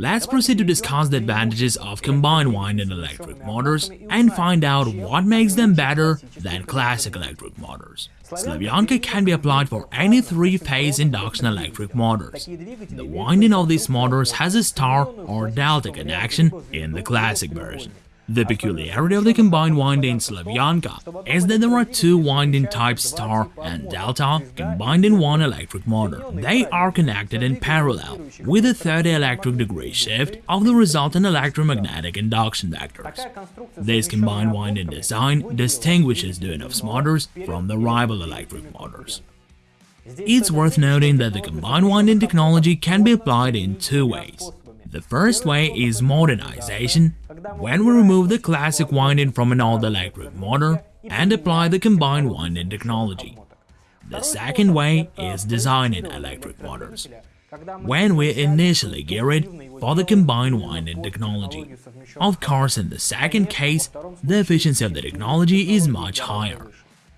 Let's proceed to discuss the advantages of combined winding electric motors and find out what makes them better than classic electric motors. Slavyanka can be applied for any three-phase induction electric motors. The winding of these motors has a star or delta connection in the classic version. The peculiarity of the combined winding Slavyanka is that there are two winding types star and delta combined in one electric motor. They are connected in parallel with a 30 electric degree shift of the resultant electromagnetic induction vectors. This combined winding design distinguishes Duyunov's motors from the rival electric motors. It's worth noting that the combined winding technology can be applied in two ways. The first way is modernization, when we remove the classic winding from an old electric motor and apply the combined winding technology. The second way is designing electric motors, when we initially gear it for the combined winding technology. Of course, in the second case, the efficiency of the technology is much higher.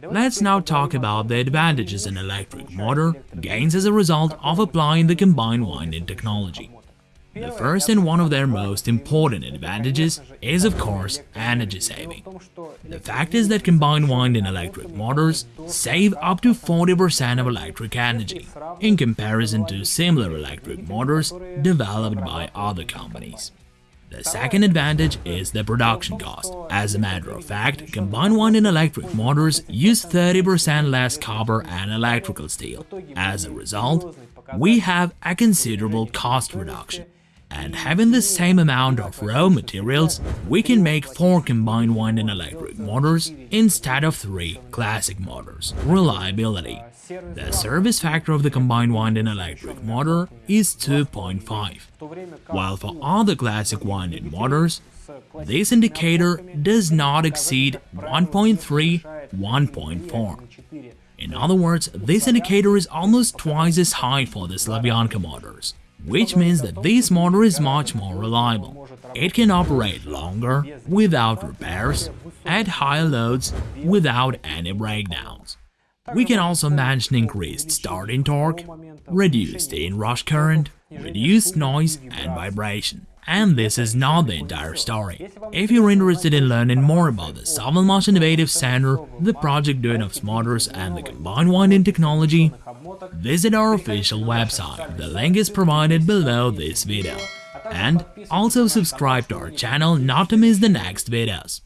Let's now talk about the advantages an electric motor gains as a result of applying the combined winding technology. The first and one of their most important advantages is of course energy saving. The fact is that combined winding electric motors save up to 40% of electric energy in comparison to similar electric motors developed by other companies. The second advantage is the production cost. As a matter of fact, combined winding electric motors use 30% less copper and electrical steel. As a result, we have a considerable cost reduction and having the same amount of raw materials, we can make 4 combined winding electric motors instead of 3 classic motors. Reliability The service factor of the combined winding electric motor is 2.5, while for other classic winding motors, this indicator does not exceed 1.3-1.4. In other words, this indicator is almost twice as high for the Slavyanka motors which means that this motor is much more reliable. It can operate longer, without repairs, at higher loads, without any breakdowns. We can also mention increased starting torque, reduced inrush current, reduced noise and vibration. And this is not the entire story. If you're interested in learning more about the Sovelmash Innovative Center, the project Duyunov's motors and the combined winding technology, visit our official website, the link is provided below this video. And also subscribe to our channel not to miss the next videos.